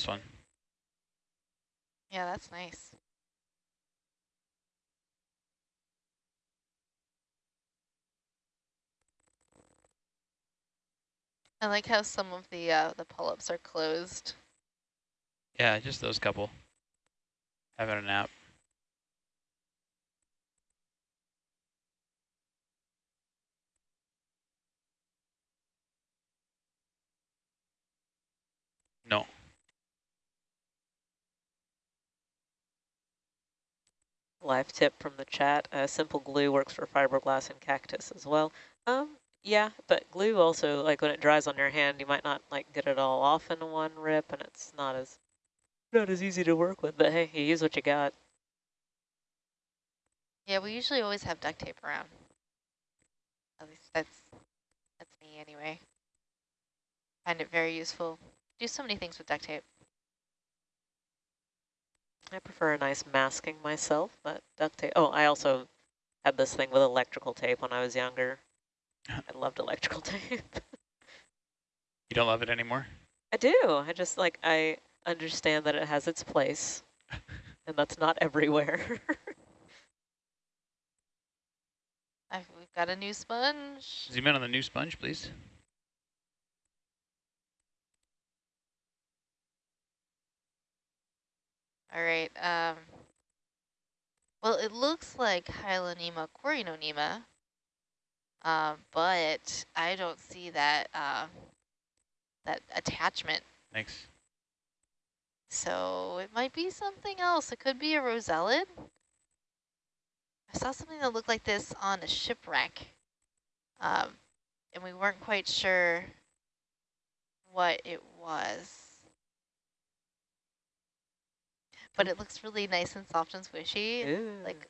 This one. Yeah, that's nice. I like how some of the uh, the polyps are closed. Yeah, just those couple. Having a nap. No. Live tip from the chat, uh, simple glue works for fiberglass and cactus as well. Um, yeah, but glue also, like when it dries on your hand, you might not like get it all off in one rip and it's not as not as easy to work with, but hey, you use what you got. Yeah, we usually always have duct tape around. At least that's that's me anyway. Find it very useful. Do so many things with duct tape. I prefer a nice masking myself, but duct tape. Oh, I also had this thing with electrical tape when I was younger. I loved electrical tape. You don't love it anymore? I do. I just like, I understand that it has its place and that's not everywhere. I've, we've got a new sponge. Zoom in on the new sponge, please. All right. Um, well, it looks like Hyalonema corynonema, uh, but I don't see that uh, that attachment. Thanks. So it might be something else. It could be a rosellid. I saw something that looked like this on a shipwreck, um, and we weren't quite sure what it was. But it looks really nice and soft and squishy, Ooh. like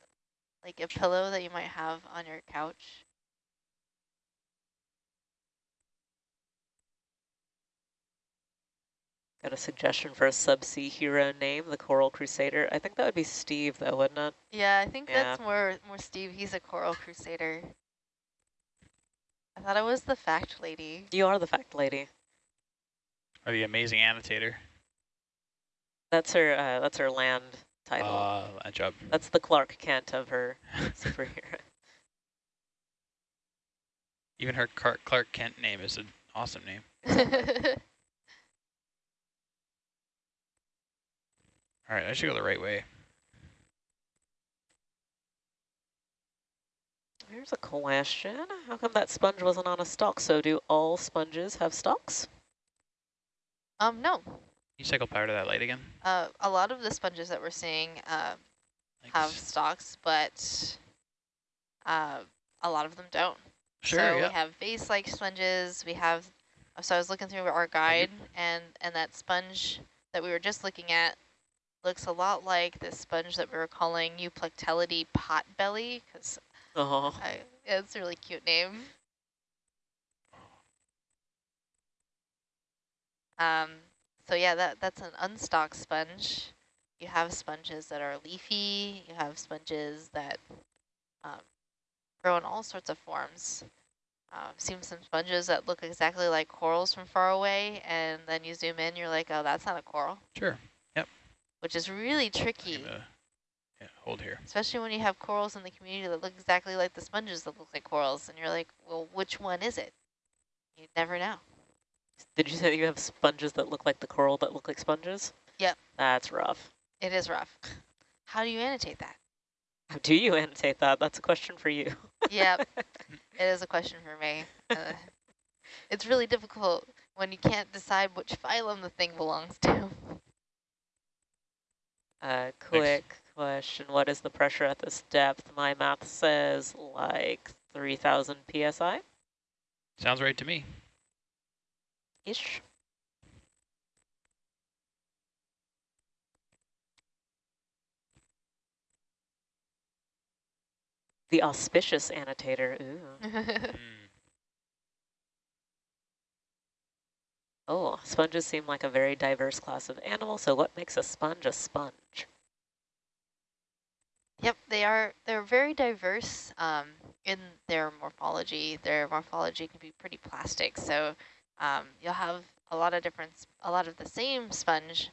like a pillow that you might have on your couch. Got a suggestion for a subsea hero name, the Coral Crusader. I think that would be Steve, though, wouldn't it? Yeah, I think Yeah. that's more more Steve. He's a coral crusader. I thought it was the fact lady. You are the fact lady. Or the amazing annotator. That's her. Uh, that's her land title. Uh, that job. that's the Clark Kent of her superhero. Even her Car Clark Kent name is an awesome name. All right, I should go the right way. Here's a question. How come that sponge wasn't on a stalk? So do all sponges have stalks? um, no. You cycle power to that light again? Uh, a lot of the sponges that we're seeing uh, have stalks, but uh, a lot of them don't. Sure, so yeah. we have vase-like sponges. We have. So I was looking through our guide, and and that sponge that we were just looking at looks a lot like this sponge that we were calling Euplectellidae potbelly, because Oh, it's a really cute name. Um, so yeah, that that's an unstalked sponge. You have sponges that are leafy. You have sponges that um, grow in all sorts of forms. Uh, I've seen some sponges that look exactly like corals from far away, and then you zoom in, you're like, oh, that's not a coral, Sure. Yep. Which is really tricky, gonna, yeah, hold here. especially when you have corals in the community that look exactly like the sponges that look like corals, and you're like, well, which one is it? You never know. Did you say you have sponges that look like the coral that look like sponges? Yep. That's rough. It is rough. How do you annotate that? How do you annotate that? That's a question for you. Yep, it is a question for me. Uh, it's really difficult when you can't decide which phylum the thing belongs to. Uh, quick question. What is the pressure at this depth? My math says like 3,000 PSI-ish. Sounds right to me. The auspicious annotator. Ooh. Mm. Oh, sponges seem like a very diverse class of animal, so what makes a sponge a sponge? Yep, they are. They're very diverse um, in their morphology. Their morphology can be pretty plastic, so um, you'll have a lot of different, a lot of the same sponge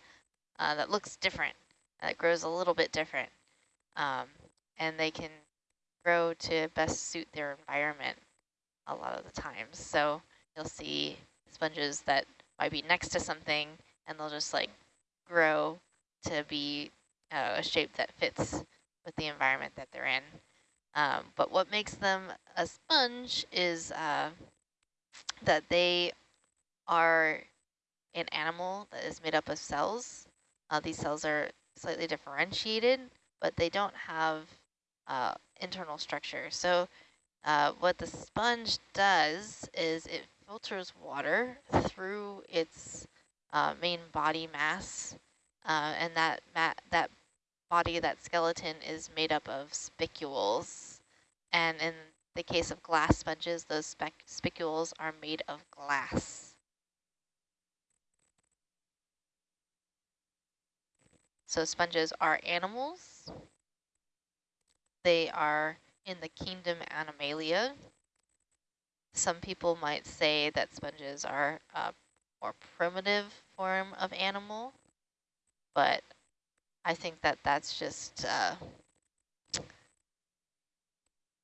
uh, that looks different, that grows a little bit different. Um, and they can grow to best suit their environment a lot of the times. So you'll see sponges that might be next to something and they'll just like grow to be uh, a shape that fits with the environment that they're in. Um, but what makes them a sponge is uh, that they are an animal that is made up of cells. Uh, these cells are slightly differentiated, but they don't have uh, internal structure. So uh, what the sponge does is it filters water through its uh, main body mass, uh, and that that body, that skeleton, is made up of spicules. And in the case of glass sponges, those spicules are made of glass. So sponges are animals. They are in the kingdom Animalia. Some people might say that sponges are a more primitive form of animal, but I think that that's just uh,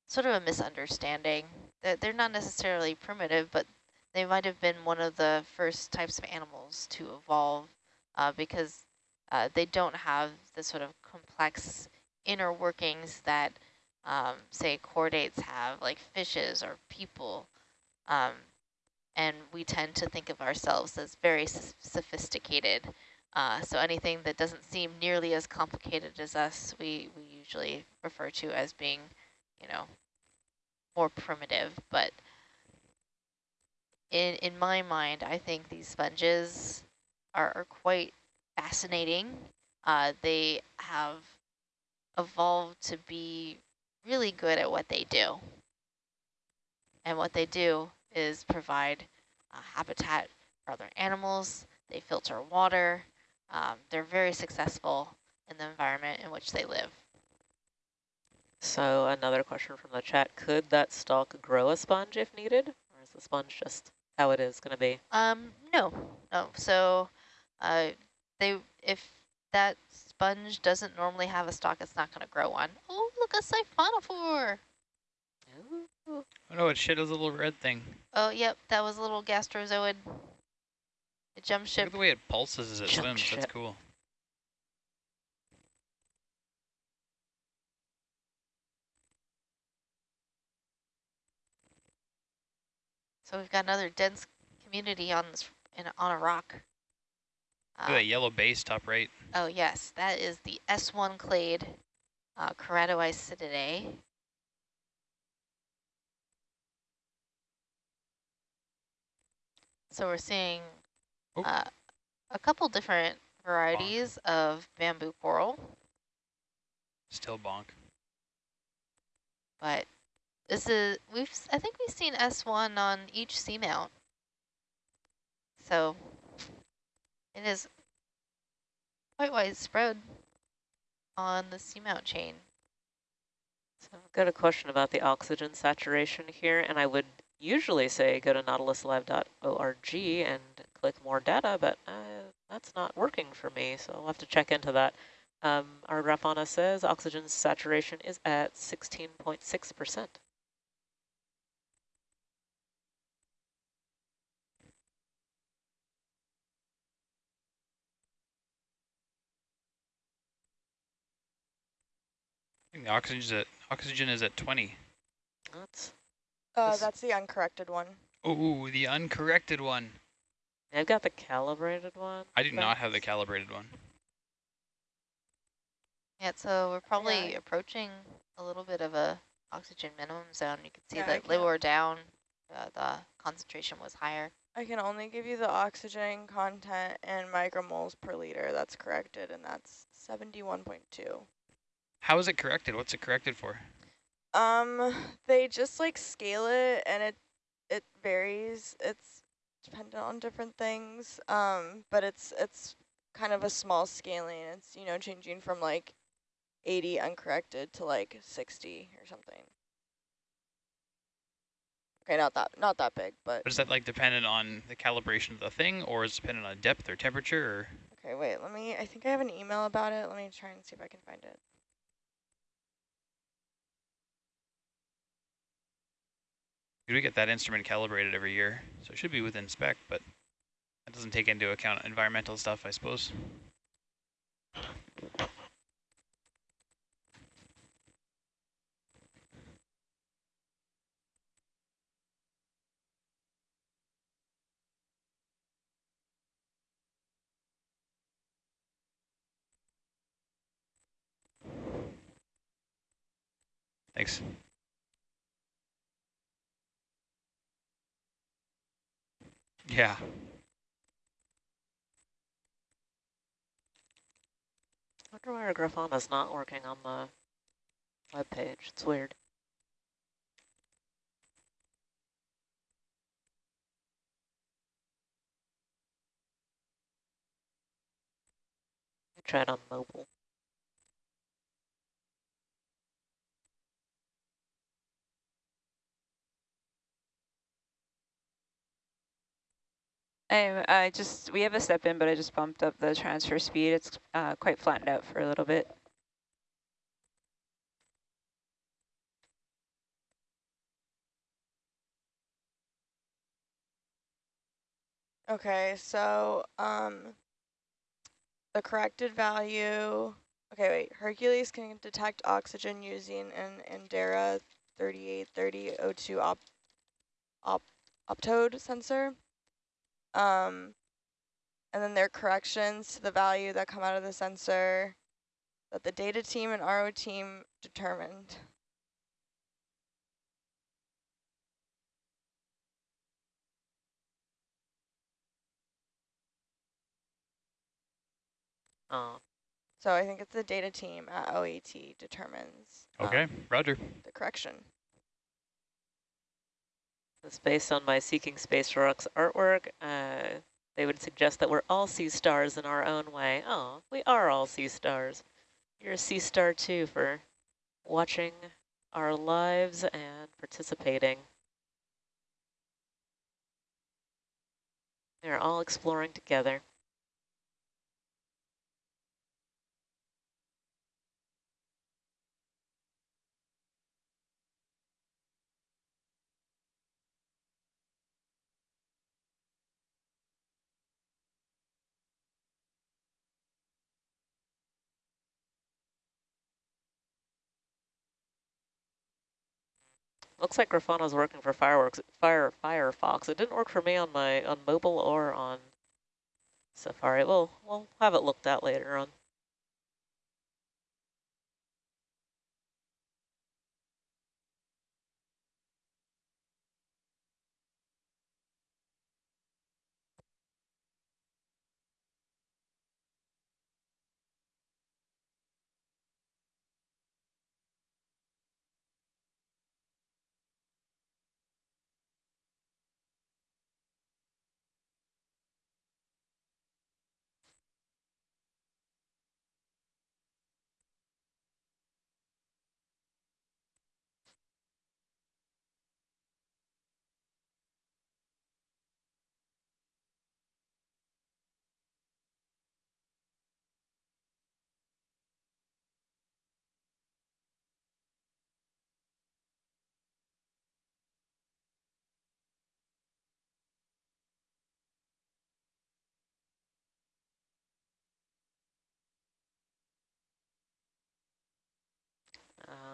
sort of a misunderstanding. That they're not necessarily primitive, but they might have been one of the first types of animals to evolve uh, because uh, they don't have the sort of complex inner workings that, um, say, chordates have, like fishes or people. Um, and we tend to think of ourselves as very sophisticated uh, so anything that doesn't seem nearly as complicated as us, we, we usually refer to as being, you know, more primitive. But in, in my mind, I think these sponges are, are quite fascinating. Uh, they have evolved to be really good at what they do. And what they do is provide habitat for other animals. They filter water um, they're very successful in the environment in which they live. So another question from the chat, could that stalk grow a sponge if needed? Or is the sponge just how it is going to be? Um, no, no. So uh, they if that sponge doesn't normally have a stalk, it's not going to grow one. Oh, look, a siphonophore. Oh no, it shit is a little red thing. Oh, yep, that was a little gastrozoid. It jump ship. Look at the way it pulses as it jump swims. Ship. That's cool. So we've got another dense community on this in, on a rock. Look at that yellow base top right. Oh yes, that is the S1 clade uh, Keratoisididae. So we're seeing Oh. Uh, a couple different varieties bonk. of bamboo coral. Still bonk. But this is, we've, I think we've seen S1 on each seamount. So it is quite widespread on the seamount chain. So I've got a question about the oxygen saturation here, and I would usually say go to nautiluslive.org and click more data, but uh, that's not working for me, so I'll have to check into that. Um, our Grafana says oxygen saturation is at 16.6%. the oxygen is at oxygen is at 20. That's uh, that's the uncorrected one. Oh, the uncorrected one. I've got the calibrated one. I do not have the calibrated one. Yeah, so we're probably yeah. approaching a little bit of a oxygen minimum zone. You can see yeah, that lower down, uh, the concentration was higher. I can only give you the oxygen content and micromoles per liter. That's corrected, and that's 71.2. How is it corrected? What's it corrected for? Um, they just like scale it, and it it varies. It's dependent on different things. Um, but it's it's kind of a small scaling. It's you know changing from like 80 uncorrected to like 60 or something. Okay, not that not that big, but. but is that like dependent on the calibration of the thing, or is it dependent on depth or temperature? Or? Okay, wait, let me, I think I have an email about it. Let me try and see if I can find it. We get that instrument calibrated every year, so it should be within spec, but that doesn't take into account environmental stuff, I suppose. Thanks. Yeah. I wonder why our Grafana's not working on the web page. It's weird. It on mobile. I, I just, we have a step in, but I just bumped up the transfer speed. It's uh, quite flattened out for a little bit. Okay, so um, the corrected value, okay, wait, Hercules can detect oxygen using an Aanderaa 3830O2 op, op, optode sensor. Um, and then their corrections to the value that come out of the sensor that the data team and RO team determined. Oh, So I think it's the data team at OET determines um, Okay, roger. the correction. It's based on my Seeking Space Rocks artwork. Uh, they would suggest that we're all sea stars in our own way. Oh, we are all sea stars. You're a sea star too for watching our lives and participating. They're all exploring together. Looks like Grafana's working for fireworks, Fire Firefox. It didn't work for me on my on mobile or on Safari. We'll we'll have it looked at later on.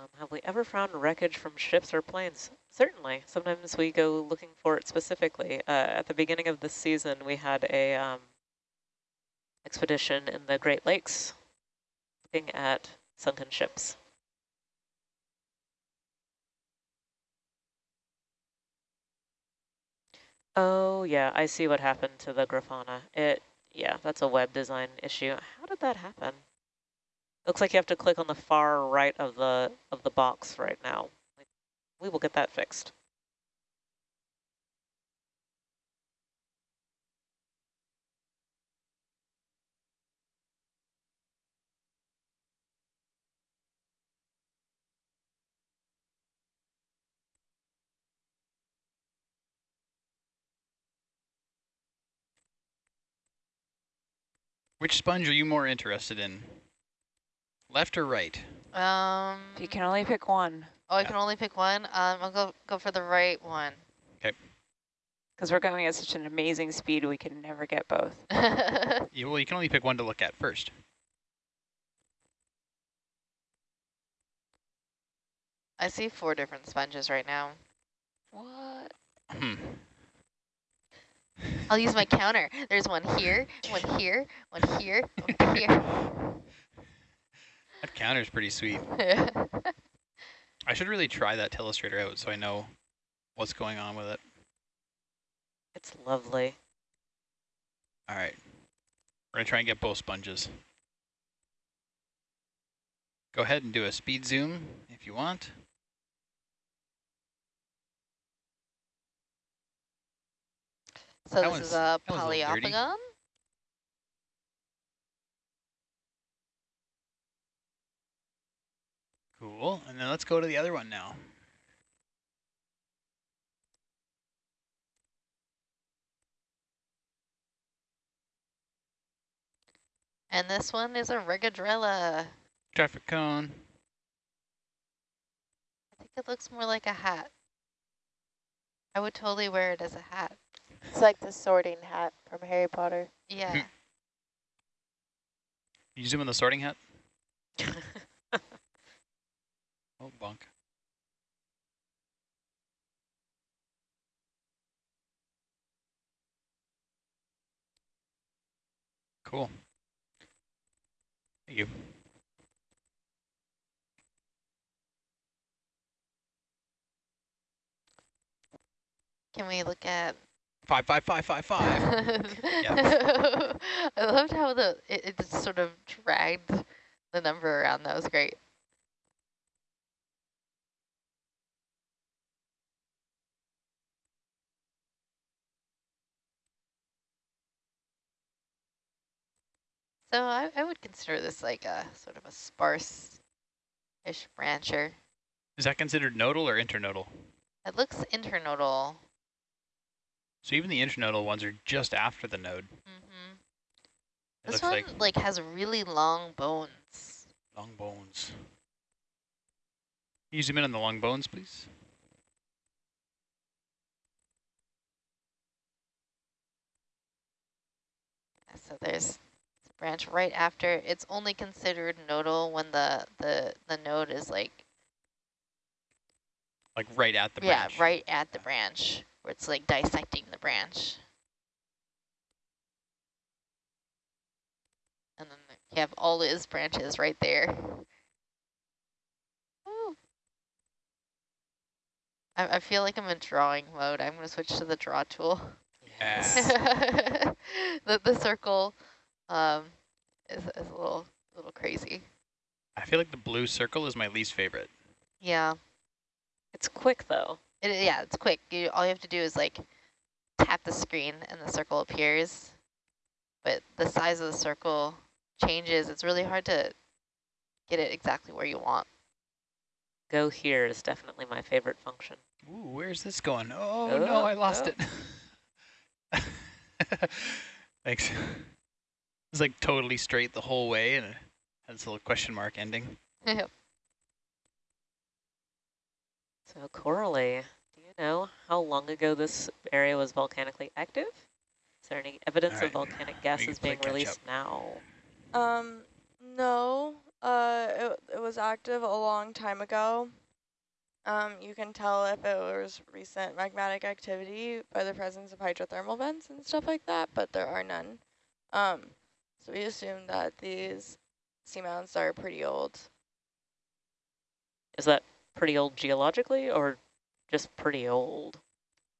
Um, have we ever found wreckage from ships or planes? Certainly. Sometimes we go looking for it specifically. Uh, at the beginning of this season, we had a um, expedition in the Great Lakes looking at sunken ships. Oh, yeah, I see what happened to the Grafana. It, yeah, that's a web design issue. How did that happen? Looks like you have to click on the far right of the of the box right now. We will get that fixed. Which sponge are you more interested in? Left or right? Um, you can only pick one, oh, I Yeah. can only pick one. Um, I'll go go for the right one. Okay. because we're going at such an amazing speed, we can never get both. You, well, you can only pick one to look at first. I see four different sponges right now. What? Hmm. I'll use my counter. There's one here, one here, one here, one here. That counter's pretty sweet. I should really try that telestrator out so I know what's going on with it. It's lovely. All right. We're going to try and get both sponges. Go ahead and do a speed zoom if you want. so That this is a that Cool. And then let's go to the other one now. And this one is a regadrella. Traffic cone. I think it looks more like a hat. I would totally wear it as a hat. It's like the sorting hat from Harry Potter. Yeah. You zoom in the sorting hat? Oh, bunk. Cool. Thank you. Can we look at? Five, five, five, five, five. I loved how the it, it just sort of dragged the number around. That was great. So I, I would consider this like a sort of a sparse-ish brancher. Is that considered nodal or internodal? It looks internodal. So even the internodal ones are just after the node. hmm This one like like has really long bones. long bones. Can you zoom in on the long bones, please? So there's branch right after. It's only considered nodal when the the the node is like Like right at the yeah right at the branch where it's like dissecting the branch. And then you have all his branches right there. I, I feel like I'm in drawing mode. I'm going to switch to the draw tool. Yeah. the the circle um, is is a little little crazy. I feel like the blue circle is my least favorite. Yeah, It's quick though. it, yeah, it's quick. You, all you have to do is like tap the screen and the circle appears, but the size of the circle changes. It's really hard to get it exactly where you want. Go here is definitely my favorite function. Ooh, where's this going? Oh, no, Oh, I lost oh. it. Thanks. It's like totally straight the whole way and it has a little question mark ending. Yep. So Coralie, do you know how long ago this area was volcanically active? Is there any evidence Alright, of volcanic we gases being released up. now? Um, no. Uh, it, it was active a long time ago. Um, you can tell if it was recent magmatic activity by the presence of hydrothermal vents and stuff like that, but there are none. Um, so we assume that these seamounts are pretty old. Is that pretty old geologically or just pretty old?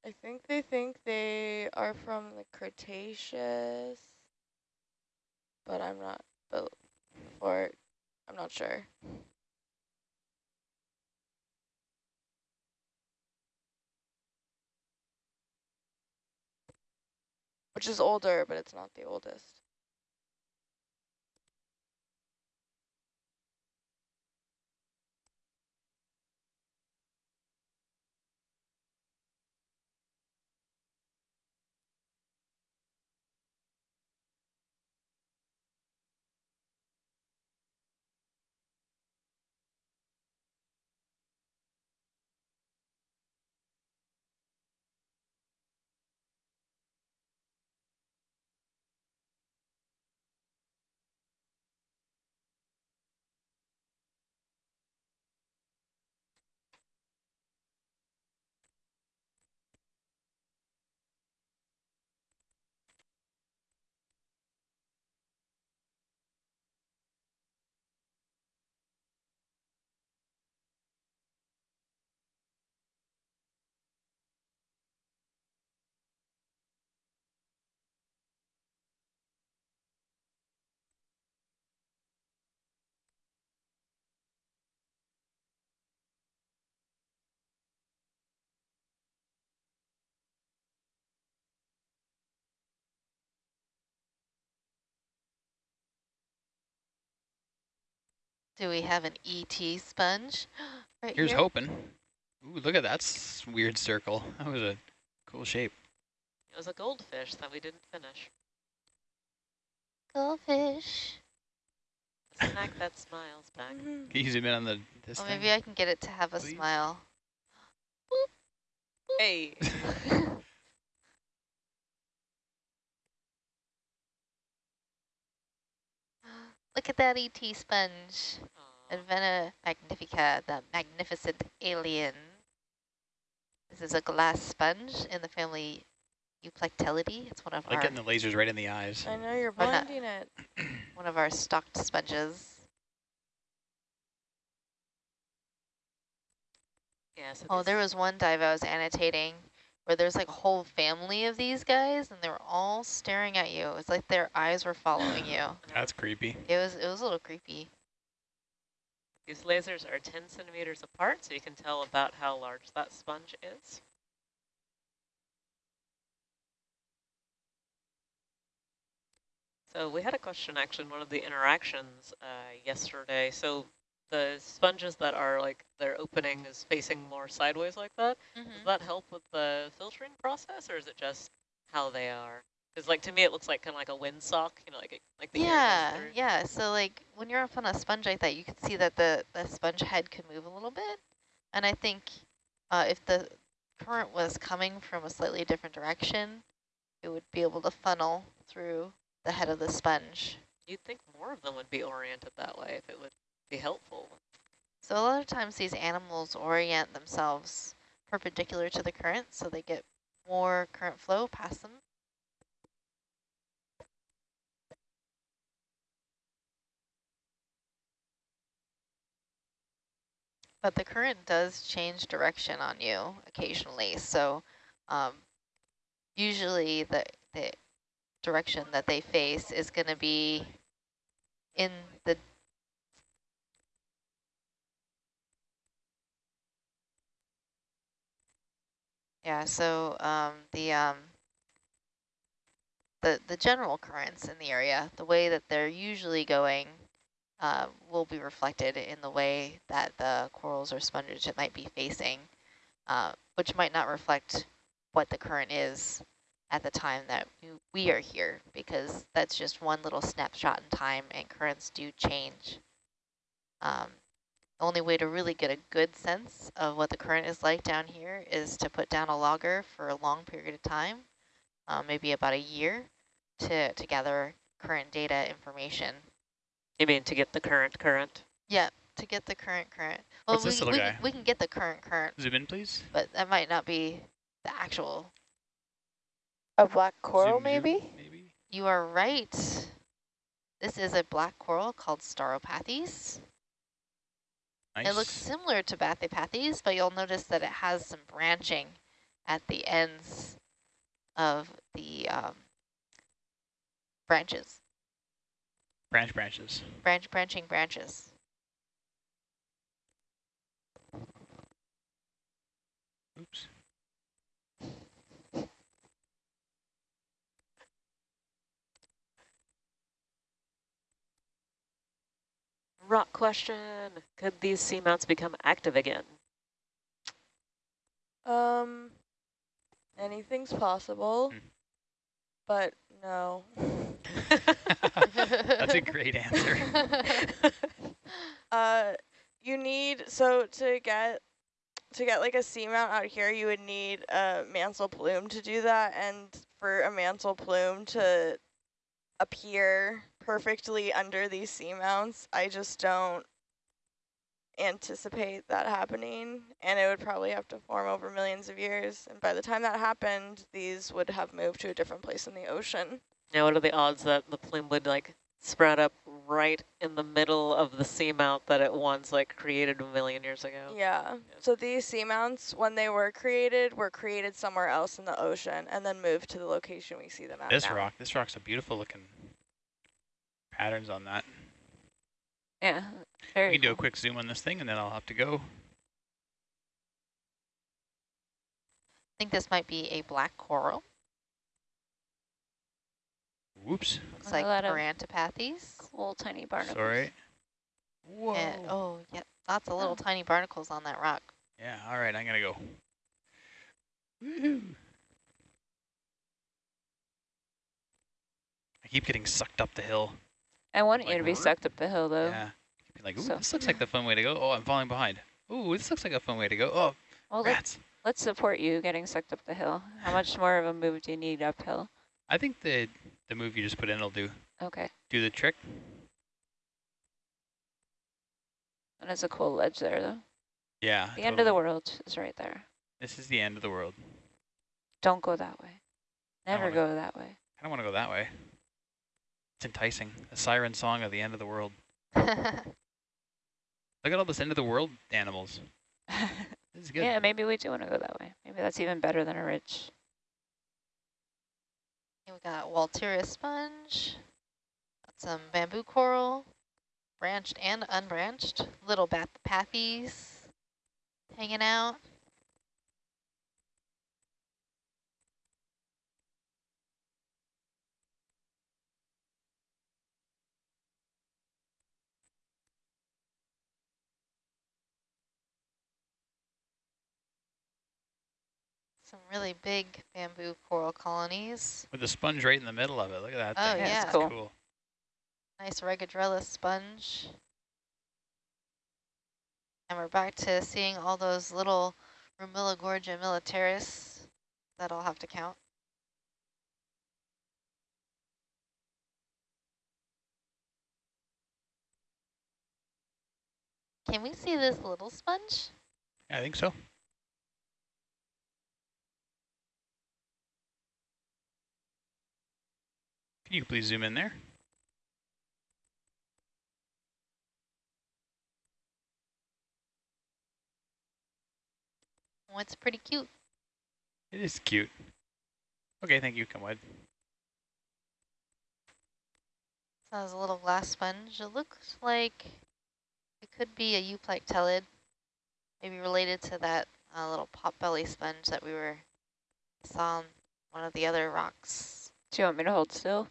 I think they think they are from the Cretaceous, but I'm not, but, or, I'm not sure. Which is older, but it's not the oldest. Do we have an ET sponge? right Here's here? hoping. Ooh, look at that weird circle. That was a cool shape. It was a goldfish that we didn't finish. Goldfish. Snack that smiles back. Mhm. Can you zoom in on the this Well, thing? maybe I can get it to have a please? smile. Hey. Look at that ET sponge. Aw. Advena magnifica, the magnificent alien. This is a glass sponge in the family Euplectellidae. It's one of I like our getting the lasers right in the eyes. I know you're Or blinding it. one of our stocked sponges. Yeah, so Oh, there was one dive I was annotating where there's like a whole family of these guys and they were all staring at you. It's like their eyes were following you. That's creepy. It was it was a little creepy. These lasers are 10 centimeters apart, so you can tell about how large that sponge is. So we had a question actually in one of the interactions uh, yesterday. So the sponges that are like, their opening is facing more sideways like that. Does that help with the filtering process, or is it just how they are? Because like to me, it looks like kind of like a windsock, you know, like, it, like the Yeah, yeah. So like when you're up on a sponge like that, you can see that the, the sponge head could move a little bit. And I think uh, if the current was coming from a slightly different direction, it would be able to funnel through the head of the sponge. You'd think more of them would be oriented that way if it would be helpful. So a lot of times these animals orient themselves perpendicular to the current so they get more current flow past them. But the current does change direction on you occasionally. So um, usually the, the direction that they face is going to be in the Yeah, so um, the um, the the general currents in the area, the way that they're usually going, uh, will be reflected in the way that the corals or sponges it might be facing, uh, which might not reflect what the current is at the time that we- are here, because that's just one little snapshot in time, and currents do change. Um, only way to really get a good sense of what the current is like down here is to put down a logger for a long period of time, uh, maybe about a year, to, to gather current data information. You mean to get the current current? Yeah, to get the current current. Well, What's we, this little we, guy? Can, we can get the current current, Zoom in, please. but that might not be the actual. A black coral, Zoom, zoom, maybe? maybe. You are right. This is a black coral called Stauropathes. Nice. It looks similar to Bathypathes, but you'll notice that it has some branching at the ends of the um, branches, branch branches. branch branching branches. Oops. Rock question. Could these seamounts become active again? Um, anything's possible, Hmm. but no. That's a great answer. Uh, you need so to get to get like a seamount out here, you would need a mantle plume to do that, and for a mantle plume to appear perfectly under these seamounts, I just don't anticipate that happening, and it would probably have to form over millions of years. And by the time that happened, these would have moved to a different place in the ocean. Now, what are the odds that the plume would like sprout up right in the middle of the seamount that it once like created a million years ago? Yeah. So these seamounts, when they were created, were created somewhere else in the ocean and then moved to the location we see them at this now. rock, this rock's a beautiful looking patterns on that. Yeah, We very can do a quick zoom on this thing and then I'll have to go. I think this might be a black coral. Whoops. Looks A like lot of Parantipathes. Cool tiny barnacles. Sorry. Whoa. And, oh, yeah, lots of little Oh. tiny barnacles on that rock. Yeah, all right, I'm gonna go. Woohoo. I keep getting sucked up the hill. I want Like, to be sucked up the hill, though. Yeah. Be like, ooh, So- this looks like the fun way to go. Oh, I'm falling behind. Ooh, this looks like a fun way to go. Oh, Well, let, rats. let's support you getting sucked up the hill. How much more of a move do you need uphill? I think the the move you just put in will do Okay. do the trick. And it's a cool ledge there, though. Yeah. The end of the world is right there. This is the end of the world. Don't go that way. Never wanna- go that way. I don't want to go that way. It's enticing. A siren song of the end of the world. Look at all this end of the world animals. This is good. yeah, maybe we do want to go that way. Maybe that's even better than a ridge. Here we got Walteria sponge, got some bamboo coral, branched and unbranched, little bath pathies hanging out. Some really big bamboo coral colonies. With the sponge right in the middle of it. Look at that Oh, thing. yeah. it's cool. cool. Nice Regadrella sponge. And we're back to seeing all those little Rumilogorgia militaris that I'll have to count. Can we see this little sponge? I think so. You please zoom in there? Oh, it's pretty cute. It is cute. Okay, thank you, come wide. So has a little glass sponge. It looks like it could be a euplectellid, maybe related to that uh, little potbelly sponge that we were saw on one of the other rocks. Do you want me to hold still?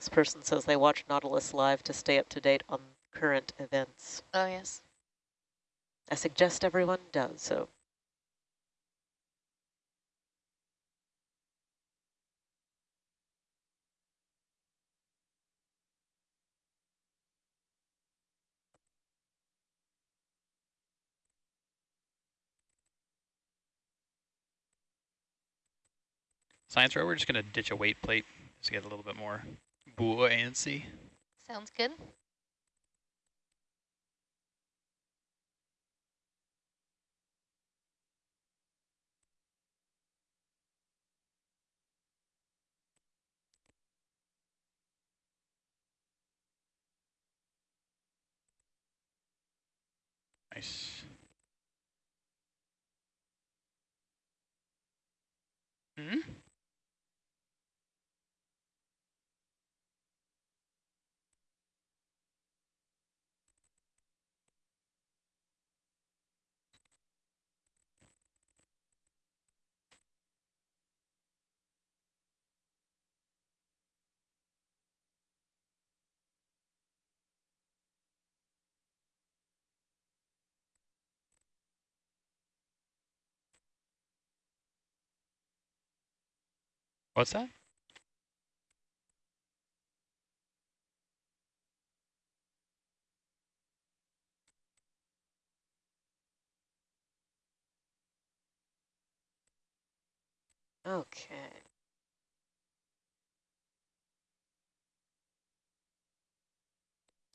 This person says they watch Nautilus live to stay up to date on current events. Oh yes. I suggest everyone does so. Science row, we're just going to ditch a weight plate to get a little bit more buoyancy. Sounds good. Nice. Hmm? What's that? Okay.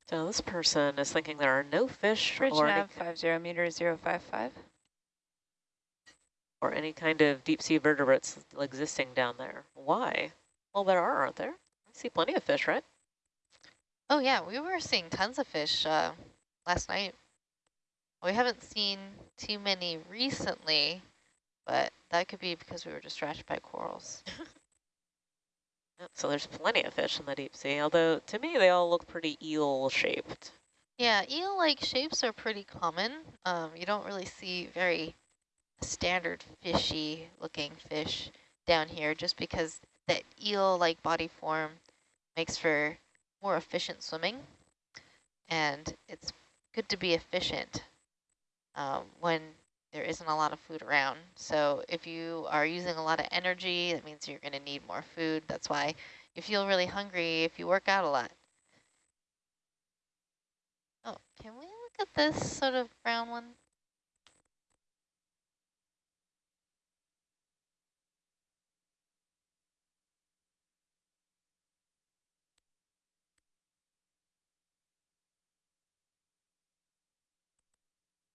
So this person is thinking there are no fish Bridge or any, nav 50 meter 055. Or any kind of deep sea vertebrates existing down there. Why? Well, there are, aren't there? I see plenty of fish, right? Oh yeah, we were seeing tons of fish uh, last night. We haven't seen too many recently, but that could be because we were distracted by corals. So there's plenty of fish in the deep sea, although to me they all look pretty eel-shaped. Yeah, eel-like shapes are pretty common. Um, you don't really see very standard fishy looking fish down here just because that eel-like body form makes for more efficient swimming. And it's good to be efficient um, when there isn't a lot of food around. So if you are using a lot of energy, that means you're going to need more food. That's why you feel really hungry if you work out a lot. Oh, can we look at this sort of brown one?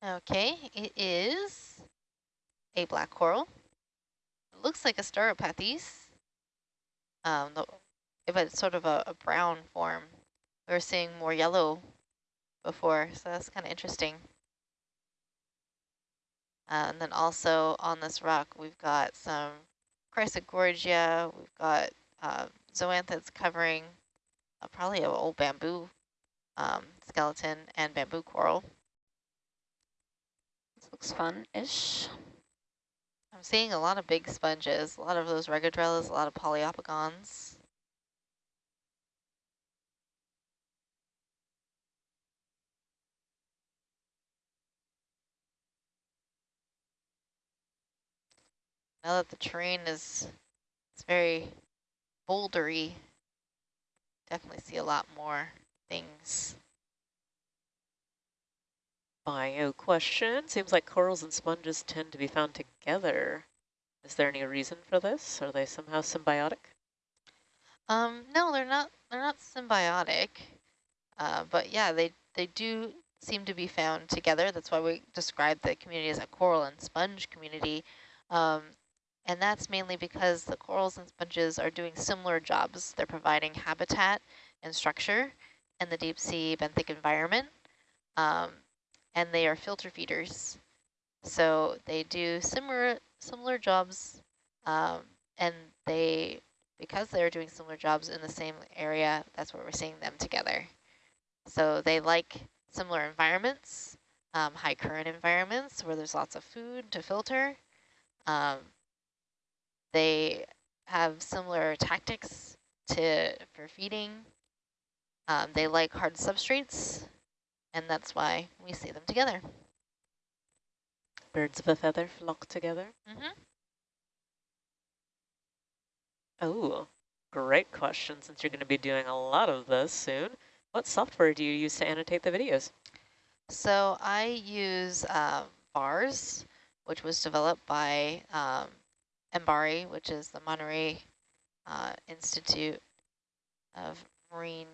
Okay, it is a black coral. It looks like a Stauropathes, um, but it's sort of a, a brown form. We were seeing more yellow before, so that's kind of interesting. Uh, and then also on this rock, we've got some Chrysogorgia, we've got uh, zoanthids covering uh, probably an old bamboo um, skeleton and bamboo coral. Looks fun-ish. I'm seeing a lot of big sponges, a lot of those regadrellas, a lot of Poliopogons. Now that the terrain is it's very bouldery, definitely see a lot more things. Bio question. Seems like corals and sponges tend to be found together. Is there any reason for this? Are they somehow symbiotic? Um, no, they're not. They're not symbiotic. Uh, but yeah, they they do seem to be found together. That's why we describe the community as a coral and sponge community. Um, and that's mainly because the corals and sponges are doing similar jobs. They're providing habitat and structure in the deep sea benthic environment. Um, and they are filter feeders. So they do similar similar jobs, um, and they because they're doing similar jobs in the same area, that's where we're seeing them together. So they like similar environments, um, high current environments where there's lots of food to filter. Um, they have similar tactics to for feeding. Um, they like hard substrates, and that's why we see them together. Birds of a feather flock together. Mm -hmm. Oh, great question since you're going to be doing a lot of this soon. What software do you use to annotate the videos? So I use um, VARS, which was developed by um, MBARI, which is the Monterey uh, Institute of Marine.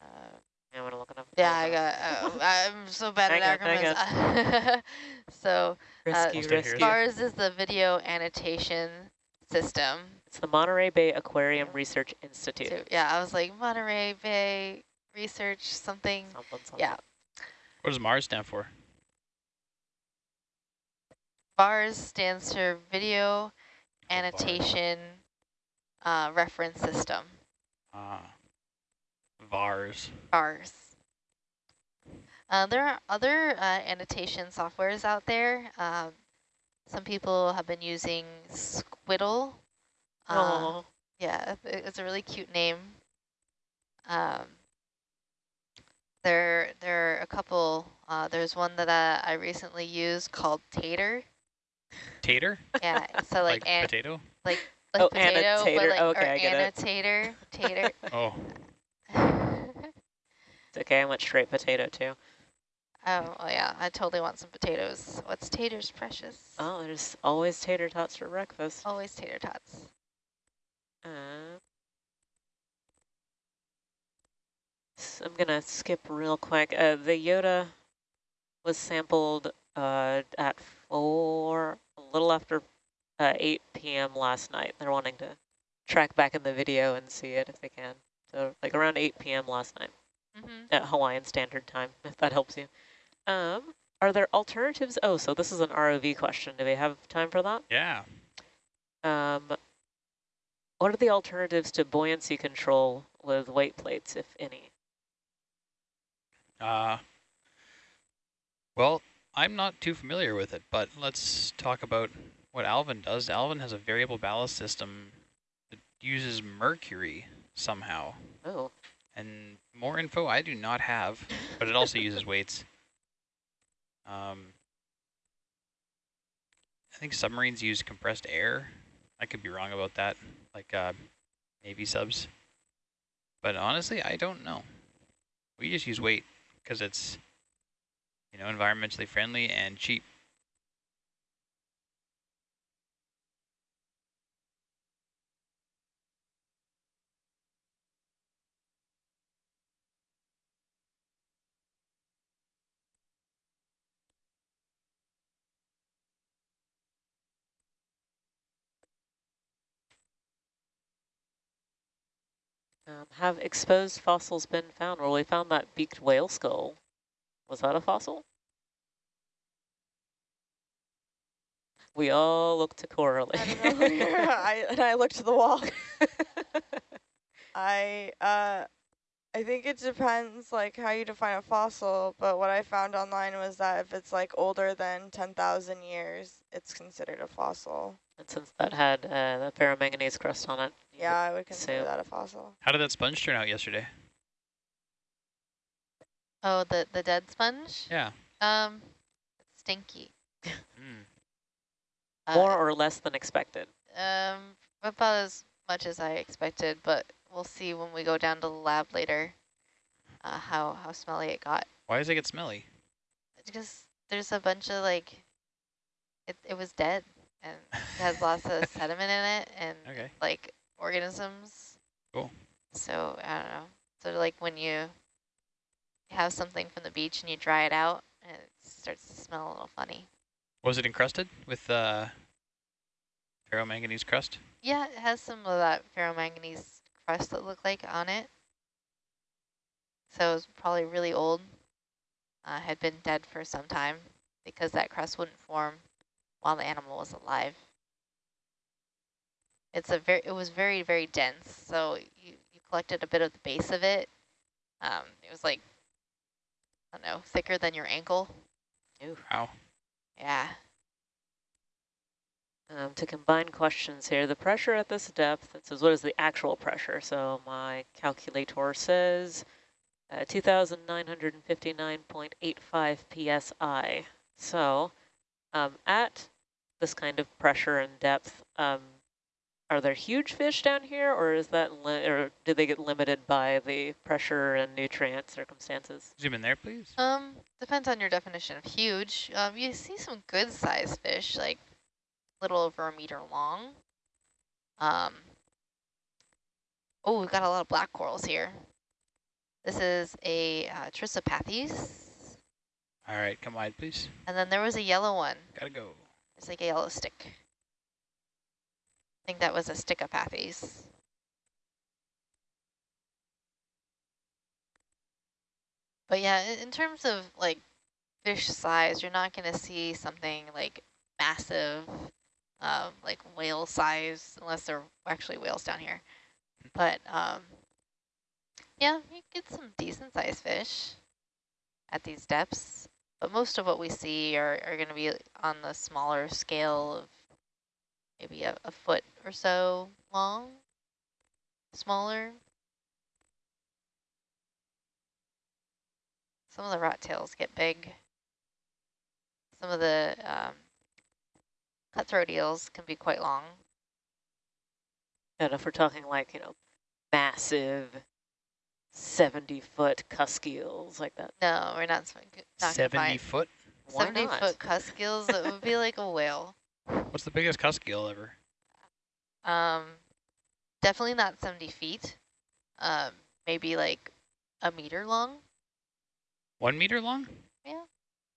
Uh, I want to look it up. Yeah, I got. Uh, I'm so bad at acronyms. so, rescue, uh, VARS is the video annotation system. It's the Monterey Bay Aquarium Research Institute. So, yeah, I was like Monterey Bay Research something. something, something. Yeah. What does MARS stand for? VARS stands for Video Annotation uh, Reference System. Ah, VARS. VARS. Uh, there are other uh, annotation softwares out there. Um, some people have been using Squidle. Oh. Yeah, it's a really cute name. Um, there, there are a couple. Uh, there's one that I, I recently used called Tator. Tator? Yeah, so like, like potato? Like like oh, potato, annotator. but like okay, or I get annotator, tater. oh. Okay, I went straight potato too. Oh, yeah, I totally want some potatoes. What's taters, precious? Oh, there's always tater tots for breakfast. Always tater tots. Uh, so I'm going to skip real quick. Uh, the Yoda was sampled uh, at 4, a little after uh, 8 p.m. last night. They're wanting to track back in the video and see it if they can. So like around 8 p.m. last night Mm -hmm. at Hawaiian Standard Time, if that helps you. Um, are there alternatives? Oh, so this is an ROV question. Do we have time for that? Yeah. Um, what are the alternatives to buoyancy control with weight plates, if any? Uh, well, I'm not too familiar with it, but let's talk about what Alvin does. Alvin has a variable ballast system that uses mercury somehow. Oh, And more info I do not have, but it also uses weights. Um, I think submarines use compressed air. I could be wrong about that, like uh, Navy subs. But honestly, I don't know. We just use weight because it's, you know, environmentally friendly and cheap. Um, have exposed fossils been found? Well, we found that beaked whale skull. Was that a fossil? We all look to Coralie. I. I, and I looked to the wall. I uh, I think it depends like how you define a fossil, but what I found online was that if it's like older than 10,000 years, it's considered a fossil. and since that had uh, the ferromanganese crust on it, Yeah, I would consider So- that a fossil. How did that sponge turn out yesterday? Oh, the, the dead sponge? Yeah. Um, stinky. Mm. Uh, more or less than expected. Um, about as much as I expected, but we'll see when we go down to the lab later uh, how, how smelly it got. Why does it get smelly? Because there's a bunch of like, it, it was dead and it has lots of sediment in it and Okay. like organisms. Cool. So I don't know. So like when you have something from the beach and you dry it out, it starts to smell a little funny. Was it encrusted with uh, ferromanganese crust? Yeah, it has some of that ferromanganese crust that look like on it. So it's probably really old. Uh, had been dead for some time because that crust wouldn't form while the animal was alive. It's a very, it was very, very dense. So you, you collected a bit of the base of it. Um, it was like, I don't know, thicker than your ankle. Ooh. Wow. Yeah. Um, to combine questions here, the pressure at this depth, it says what is the actual pressure? So my calculator says uh, 2,959.85 psi. So um, at this kind of pressure and depth, um, are there huge fish down here, or is that, or do they get limited by the pressure and nutrient circumstances? Zoom in there, please. Um, depends on your definition of huge. Um, you see some good sized fish, like a little over a meter long. Um, oh, we've got a lot of black corals here. This is a uh, Trissopathes. All right, come wide, please. And then there was a yellow one. Gotta go. It's like a yellow stick. I think that was a Stichopathes. But yeah, in terms of like fish size, you're not going to see something like massive, um, like whale size, unless there are actually whales down here. But um, yeah, you get some decent sized fish at these depths. But most of what we see are, are going to be on the smaller scale of maybe a, a foot or so long, smaller. Some of the rat tails get big. Some of the um, cutthroat eels can be quite long. And if we're talking like, you know, massive 70-foot cusk eels like that, No, we're not, not 70 foot? why 70 not? foot cusk eels. It would be like a whale. What's the biggest cusk eel ever? Um, definitely not 70 feet. Um, maybe like a meter long. One meter long? Yeah.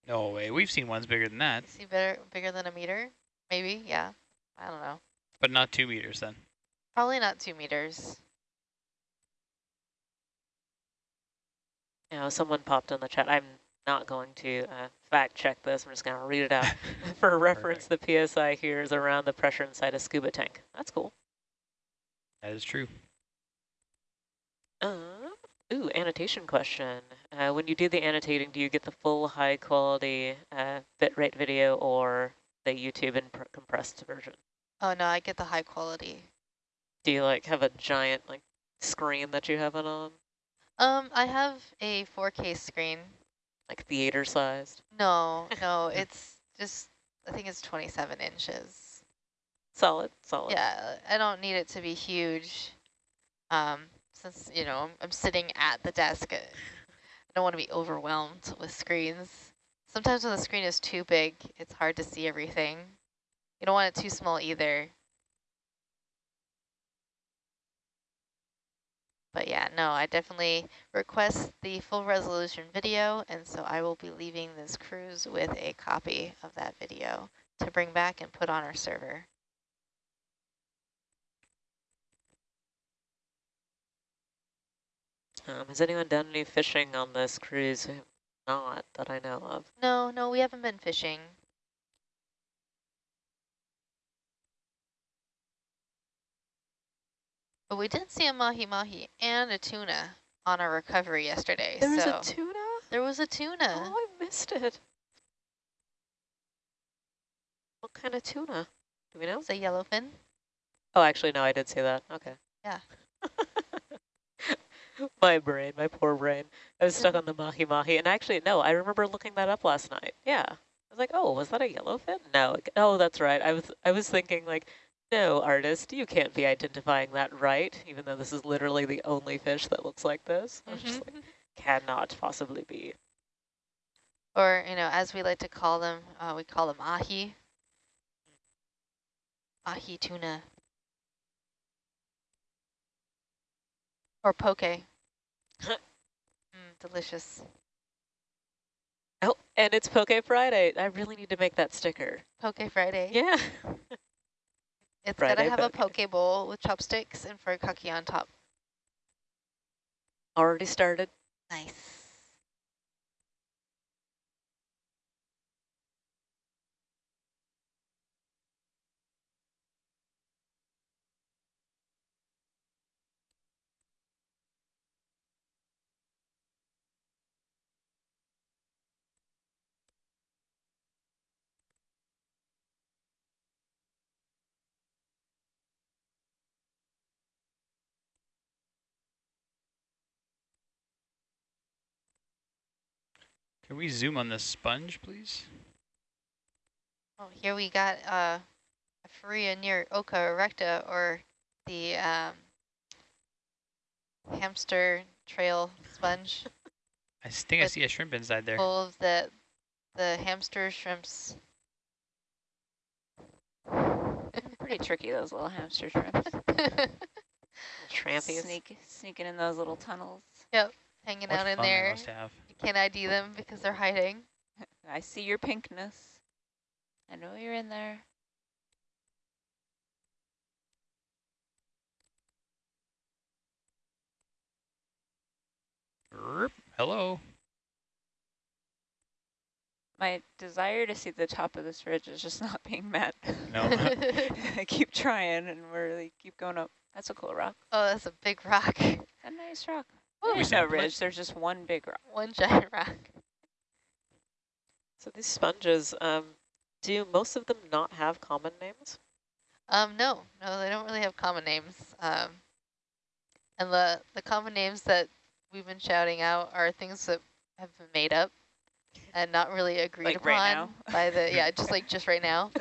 No way. We've seen ones bigger than that, You see better, bigger than a meter? Maybe, yeah. I don't know. but not two meters then. Probably not two meters. You know, someone popped in the chat. I'm not going to uh, fact check this. I'm just going to read it out. For reference, the PSI here is around the pressure inside a scuba tank. That's cool. That is true. Uh, ooh, annotation question. uh, when you do the annotating, do you get the full high quality uh, bitrate video or the YouTube and compressed version? Oh no, I get the high quality. Do you like have a giant like screen that you have it on? Um, I have a 4K screen. Like theater sized? No, no, it's just, I think it's 27 inches. Solid, solid. Yeah, I don't need it to be huge. Um, since, you know, I'm, I'm sitting at the desk. I don't want to be overwhelmed with screens. Sometimes when the screen is too big, it's hard to see everything. You don't want it too small either. But yeah, no, I definitely request the full resolution video, and so I will be leaving this cruise with a copy of that video to bring back and put on our server. Um, has anyone done any fishing on this cruise? Not that I know of. No, no, we haven't been fishing. But we did see a mahi-mahi and a tuna on our recovery yesterday. There was a tuna? There was a tuna. Oh, I missed it. What kind of tuna? Do we know? It's a yellowfin. Oh, actually, no, I did see that. Okay. Yeah. my brain, my poor brain. I was stuck on the mahi-mahi. And actually, no, I remember looking that up last night. Yeah. I was like, oh, was that a yellowfin? No. Oh, that's right. I was I was thinking like, no, artist, you can't be identifying that right, even though this is literally the only fish that looks like this. Mm -hmm. just like, cannot possibly be. Or, you know, as we like to call them, uh, we call them ahi. Ahi tuna. Or poke. mm, delicious. Oh, and it's Poke Friday. I really need to make that sticker. Poke Friday. Yeah. It's Friday gotta have a poke bowl with chopsticks and furikake on top. Already started. Nice. Can we zoom on this sponge, please? Oh, here we got uh, a Farrea near occa erecta, or the um, hamster trail sponge. I think I see a shrimp inside there. Full of the, the hamster shrimps. Pretty tricky, those little hamster shrimps. Trampies. Sneak, sneaking in those little tunnels. Yep, hanging what out in there. Can't ID them because they're hiding. I see your pinkness. I know you're in there. Hello. My desire to see the top of this ridge is just not being met. No. I keep trying and we're like, keep going up. That's a cool rock. Oh, that's a big rock. A nice rock. Oh, there's no ridge. There's just one big rock. One giant rock. So these sponges, um, do most of them not have common names? Um, no, no, they don't really have common names. Um, and the the common names that we've been shouting out are things that have been made up and not really agreed like upon right by the yeah, just like just right now,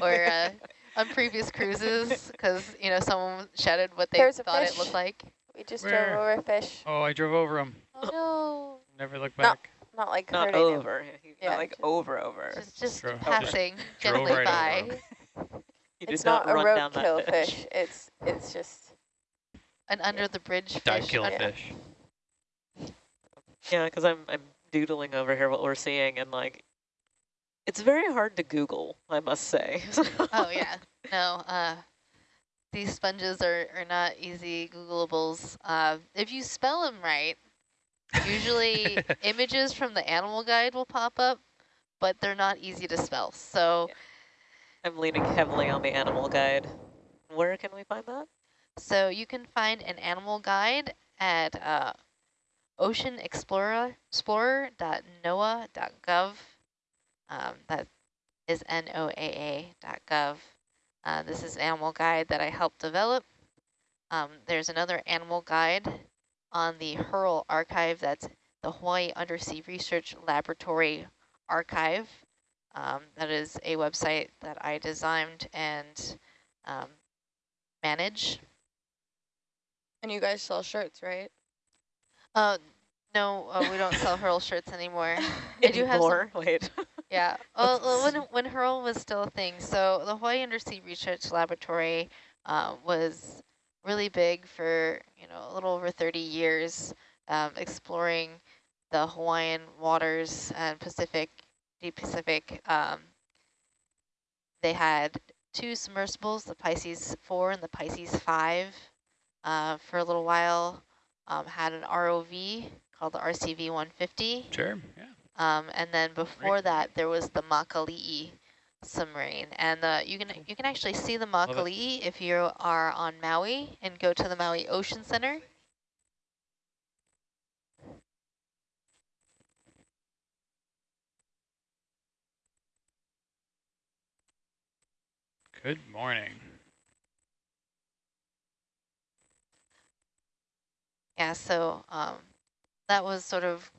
or uh, on previous cruises because you know someone shouted what they There's thought it looked like. We just Where? drove over a fish. Oh, I drove over him. Oh no. Never look back. Not, not like not over. Yeah, not like just, over over. Just just drove, passing gently right by. it's not, not a roadkill fish. fish. It's it's just an under the bridge fish. Dive kill fish. Yeah, because I'm I'm doodling over here what we're seeing and like it's very hard to Google, I must say. oh yeah, no. Uh, these sponges are, are not easy Googleables. Uh, if you spell them right, usually images from the animal guide will pop up, but they're not easy to spell. So yeah. I'm leaning heavily on the animal guide. Where can we find that? So you can find an animal guide at uh, oceanexplorer.noaa.gov. Um, that is NOAA.gov. Uh, this is an animal guide that I helped develop. Um, there's another animal guide on the HURL archive. That's the Hawaii Undersea Research Laboratory Archive. Um, that is a website that I designed and um, manage. And you guys sell shirts, right? Uh, no, uh, we don't sell HURL shirts anymore. I do have some, Wait. Yeah. Well, when when HURL was still a thing, so the Hawaii Undersea Research Laboratory uh, was really big for you know a little over 30 years, um, exploring the Hawaiian waters and Pacific, deep Pacific. Um, they had two submersibles, the Pisces 4 and the Pisces 5, uh, for a little while. Um, had an ROV called the RCV 150. Sure, yeah. Um, and then before that, there was the Makali'i submarine, and uh, you can you can actually see the Makali'i if you are on Maui and go to the Maui Ocean Center. Good morning. Yeah, so um, that was sort of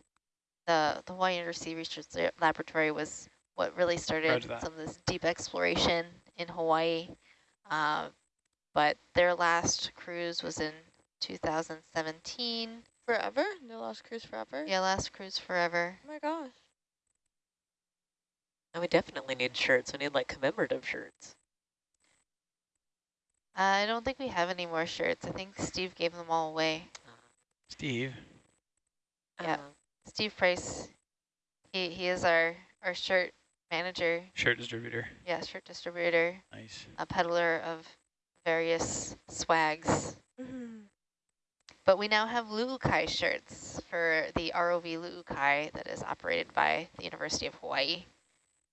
the, the Hawaii Undersea Research Laboratory was what really started some of this deep exploration in Hawaii. Uh, but their last cruise was in 2017. Forever? Their last cruise forever? Yeah, last cruise forever. Oh my gosh. And we definitely need shirts. We need like commemorative shirts. I don't think we have any more shirts. I think Steve gave them all away. Steve? Yeah. Uh, Steve Price, he, he is our, our shirt manager. Shirt distributor. Yeah, shirt distributor. Nice. A peddler of various swags. Mm -hmm. But we now have Lu'ukai shirts for the ROV Lu'ukai that is operated by the University of Hawaii.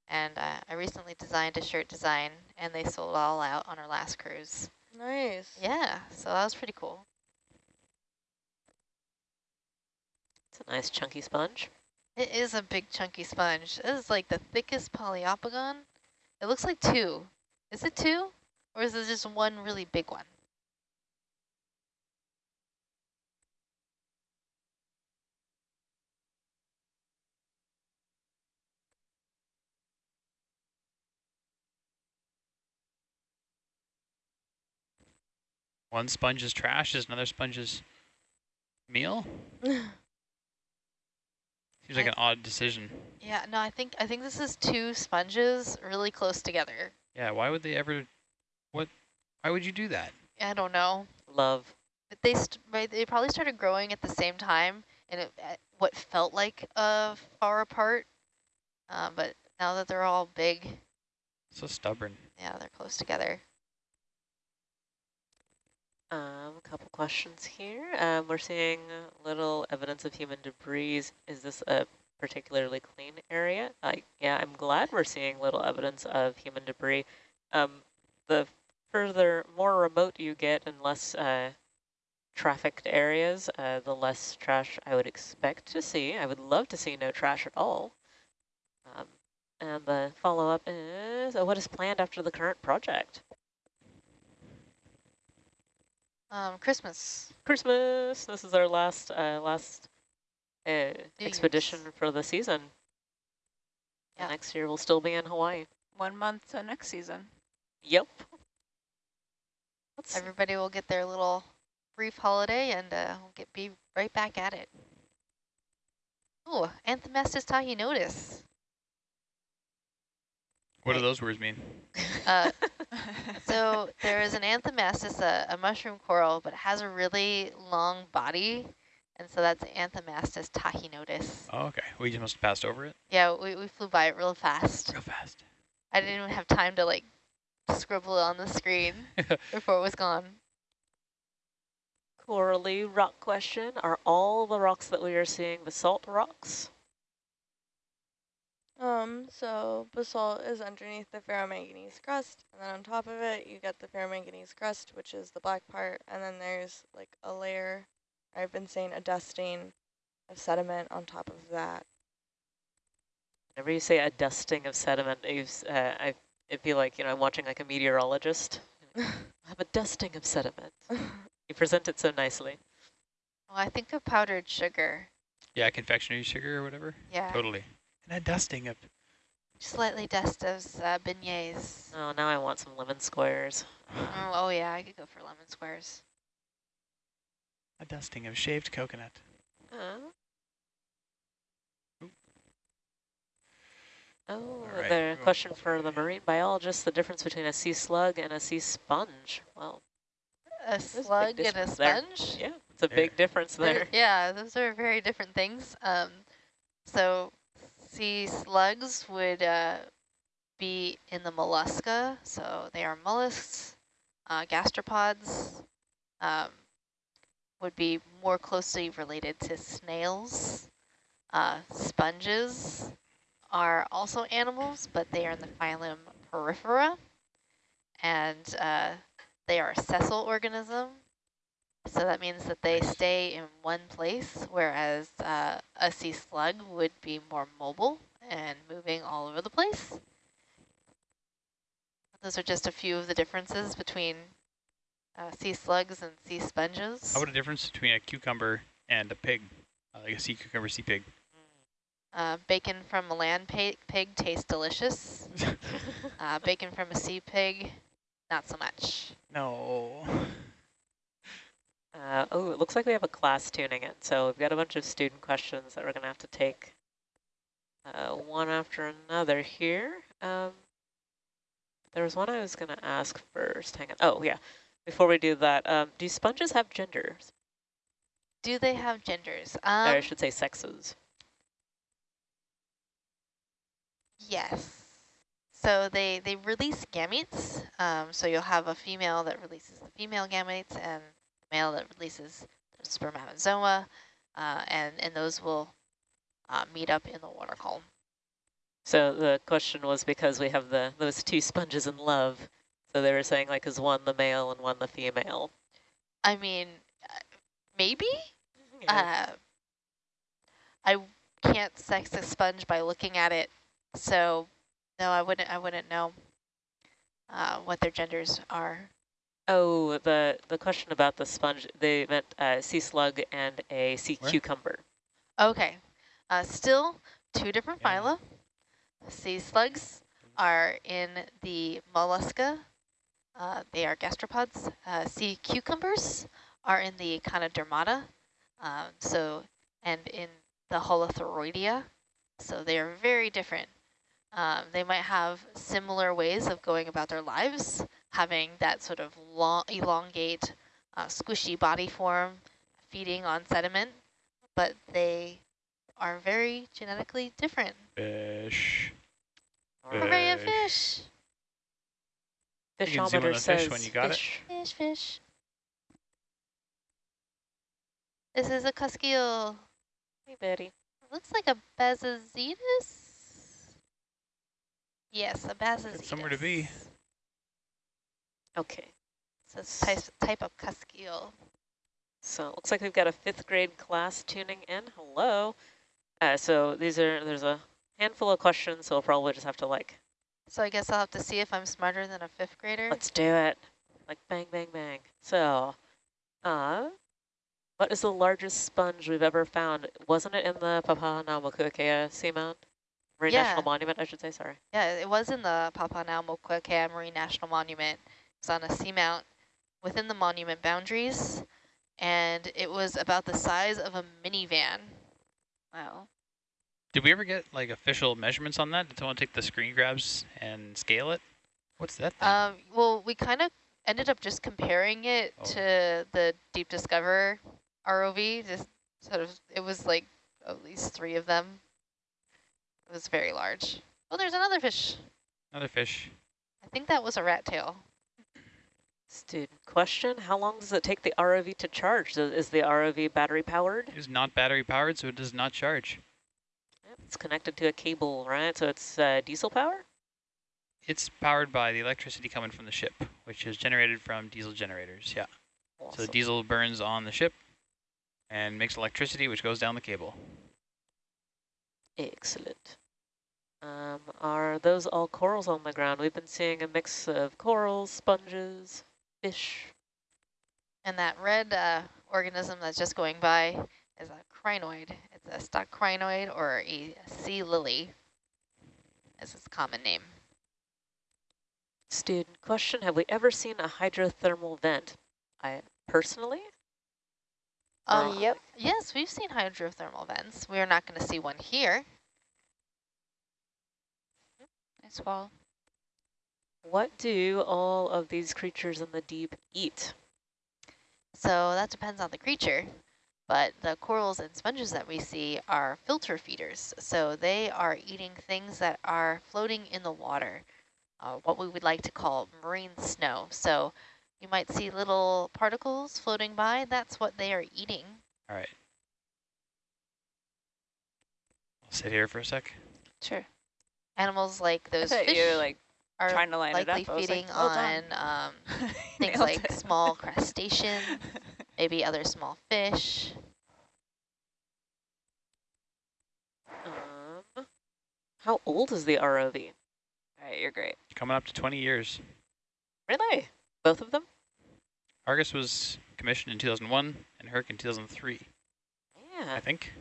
And uh, I recently designed a shirt design, and they sold all out on our last cruise. Nice. Yeah, so that was pretty cool. It's a nice chunky sponge. It is a big chunky sponge. This is like the thickest Poliopogon. It looks like two. Is it two? Or is it just one really big one? One sponge is trash, is another sponge is meal? Seems like I, an odd decision. Yeah, no, I think I think this is two sponges really close together. Yeah, why would they ever? What? Why would you do that? I don't know. Love. But They right, they probably started growing at the same time, and it, what felt like uh, far apart. Uh, but now that they're all big. So stubborn. Yeah, they're close together. Um, a couple questions here. Um, we're seeing little evidence of human debris. Is this a particularly clean area? Uh, yeah, I'm glad we're seeing little evidence of human debris. Um, the further, more remote you get and less uh, trafficked areas, uh, the less trash I would expect to see. I would love to see no trash at all. Um, and the follow-up is, uh, what is planned after the current project? Um, Christmas. Christmas. This is our last uh, last uh, expedition for the season. Yeah. next year we'll still be in Hawaii. One month to next season. Yep. Let's Everybody will get their little brief holiday and uh, we'll get be right back at it. Oh, Anthomastus tahinodus. What do those words mean? Uh, so there is an Anthomastus, a, a, mushroom coral, but it has a really long body. And so that's Anthomastus tahinodus. Oh, okay. We just must have passed over it? Yeah, we, we flew by it real fast. Real fast. I didn't even have time to like scribble it on the screen before it was gone. Corally rock question. Are all the rocks that we are seeing basalt rocks? Um, so basalt is underneath the ferromanganese crust, and then on top of it, you get the ferromanganese crust, which is the black part, and then there's like a layer, I've been saying a dusting, of sediment on top of that. Whenever you say a dusting of sediment, uh, I, I feel like, you know, I'm watching like a meteorologist. I have a dusting of sediment. you present it so nicely. Well, I think of powdered sugar. Yeah, confectionery sugar or whatever. Yeah. Totally. And a dusting of... Slightly dust of uh, beignets. Oh, now I want some lemon squares. oh, oh, yeah, I could go for lemon squares. A dusting of shaved coconut. Uh. Oh, right. the question for the marine biologist, the difference between a sea slug and a sea sponge. Well, a slug a and a sponge? There. Yeah, it's a big difference there. yeah, those are very different things. Um, so sea slugs would uh, be in the mollusca, so they are mollusks. Uh, gastropods um, would be more closely related to snails. Uh, sponges are also animals, but they are in the phylum Porifera, and uh, they are a sessile organism. So that means that they stay in one place, whereas uh, a sea slug would be more mobile and moving all over the place. Those are just a few of the differences between uh, sea slugs and sea sponges. How about a difference between a cucumber and a pig, uh, like a sea cucumber, sea pig? Uh, bacon from a land pig tastes delicious. uh, bacon from a sea pig, not so much. No. Uh, oh, it looks like we have a class tuning in. So we've got a bunch of student questions that we're going to have to take uh, one after another here. Um, there was one I was going to ask first. Hang on. Oh, yeah. Before we do that, um, do sponges have genders? Do they have genders? Um, or I um, should say sexes. Yes. So they, they release gametes. Um, so you'll have a female that releases the female gametes and male that releases the spermatozoa. Uh, and, and those will uh, meet up in the water column. So the question was because we have the those two sponges in love. So they were saying like is one the male and one the female? I mean, uh, maybe? Yeah. Uh, I can't sex a sponge by looking at it so no, I wouldn't. I wouldn't know uh, what their genders are. Oh, the the question about the sponge. They meant a sea slug and a sea Where? cucumber. Okay, uh, still two different yeah. phyla. Sea slugs are in the mollusca. Uh, they are gastropods. Uh, sea cucumbers are in the Echinodermata. Um, so, and in the holothuroidea. So they are very different. Um, they might have similar ways of going about their lives, having that sort of long, elongate, uh, squishy body form, feeding on sediment, but they are very genetically different. Fish. Hooray, a fish. Fishometer says fish when you got fish. It. Fish, fish. This is a cuskeel. Hey, Betty. looks like a Bassozetus. Yes, a bass is somewhere to be. Okay. So it's type, type of cuskeel. So it looks like we've got a fifth grade class tuning in. Hello. Uh, so these are, there's a handful of questions, so we'll probably just have to like. So I guess I'll have to see if I'm smarter than a fifth grader. Let's do it. Like bang, bang, bang. So, uh, what is the largest sponge we've ever found? Wasn't it in the Papahanaumokuakea seamount? Marine yeah. National Monument, I should say, sorry. Yeah, it was in the Papahanaumokuakea Marine National Monument. It was on a seamount within the monument boundaries, and it was about the size of a minivan. Wow. Did we ever get like official measurements on that? Did someone take the screen grabs and scale it? What's that thing? Um, well, we kind of ended up just comparing it oh. to the Deep Discover ROV. Just sort of, it was like at least three of them it was very large. Oh, there's another fish. Another fish. I think that was a rat tail. Student question, how long does it take the ROV to charge? Is the ROV battery powered? It is not battery powered, so it does not charge. Yep, it's connected to a cable, right? So it's uh, diesel power? It's powered by the electricity coming from the ship, which is generated from diesel generators, yeah. Awesome. So the diesel burns on the ship, and makes electricity, which goes down the cable. Excellent. Um, are those all corals on the ground? We've been seeing a mix of corals, sponges, fish. And that red uh, organism that's just going by is a crinoid. It's a stock crinoid or a sea lily, as its common name. Student question, have we ever seen a hydrothermal vent? I personally? Um, uh, yep. Yes, we've seen hydrothermal vents. We are not going to see one here. Nice wall. What do all of these creatures in the deep eat? So that depends on the creature, but the corals and sponges that we see are filter feeders. So they are eating things that are floating in the water, uh, what we would like to call marine snow. So you might see little particles floating by. That's what they are eating. All right. I'll sit here for a sec. Sure. Animals like those I fish you like are trying to line likely it up. feeding like, well on um, things like it. small crustacean, maybe other small fish. Um, how old is the ROV? All right, you're great. Coming up to 20 years. Really? Both of them? Argus was commissioned in 2001 and Herc in 2003. Yeah. I think.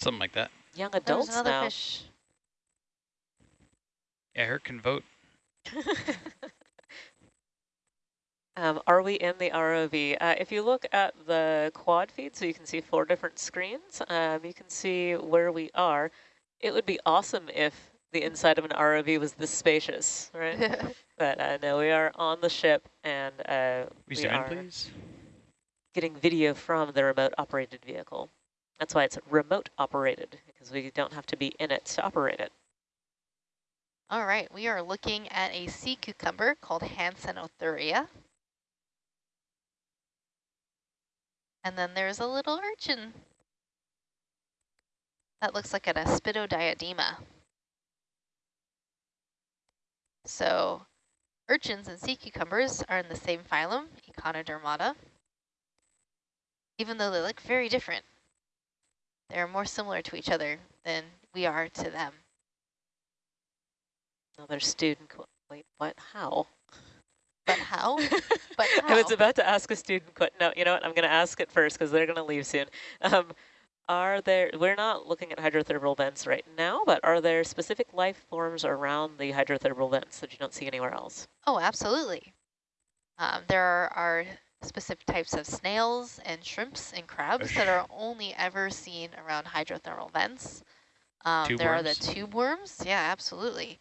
Something like that. Young adults There's another now. fish yeah, her can vote. um, are we in the ROV? Uh, if you look at the quad feed, so you can see four different screens, um, you can see where we are. It would be awesome if the inside of an ROV was this spacious, right? but uh, no, we are on the ship and uh, we, we zoom are in, please? getting video from the remote operated vehicle. That's why it's remote operated, because we don't have to be in it to operate it. All right, we are looking at a sea cucumber called Hansenothuria. And then there's a little urchin. That looks like an Aspidodiadema. So urchins and sea cucumbers are in the same phylum, Echinodermata. Even though they look very different, they're more similar to each other than we are to them. Another student, wait, what, how? But how? but how? I was about to ask a student, but no, you know what, I'm going to ask it first because they're going to leave soon. Um, are there, we're not looking at hydrothermal vents right now, but are there specific life forms around the hydrothermal vents that you don't see anywhere else? Oh, absolutely. Um, there are, are, specific types of snails and shrimps and crabs that are only ever seen around hydrothermal vents. Um, there worms? are the tube worms. Yeah, absolutely.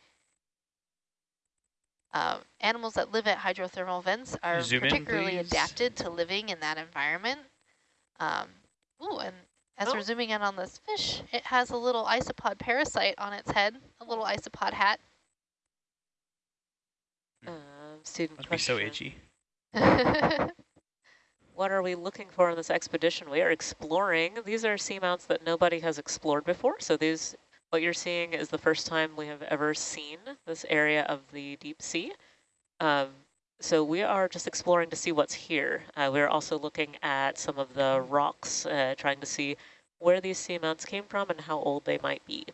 Uh, animals that live at hydrothermal vents are Zoom particularly in, adapted to living in that environment. Um, ooh, and as oh. we're zooming in on this fish, it has a little isopod parasite on its head, a little isopod hat. Um, student Must question. be so itchy. what are we looking for in this expedition? We are exploring. These are seamounts that nobody has explored before, so these what you're seeing is the first time we have ever seen this area of the deep sea. Um, so we are just exploring to see what's here. Uh, we're also looking at some of the rocks, uh, trying to see where these seamounts came from and how old they might be.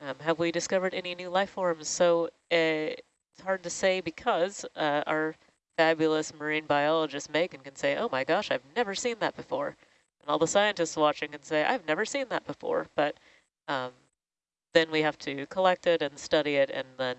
Um, have we discovered any new life forms? So uh, it's hard to say because uh, our fabulous marine biologist Megan can say, oh my gosh, I've never seen that before. And all the scientists watching can say, I've never seen that before. But um, then we have to collect it and study it and then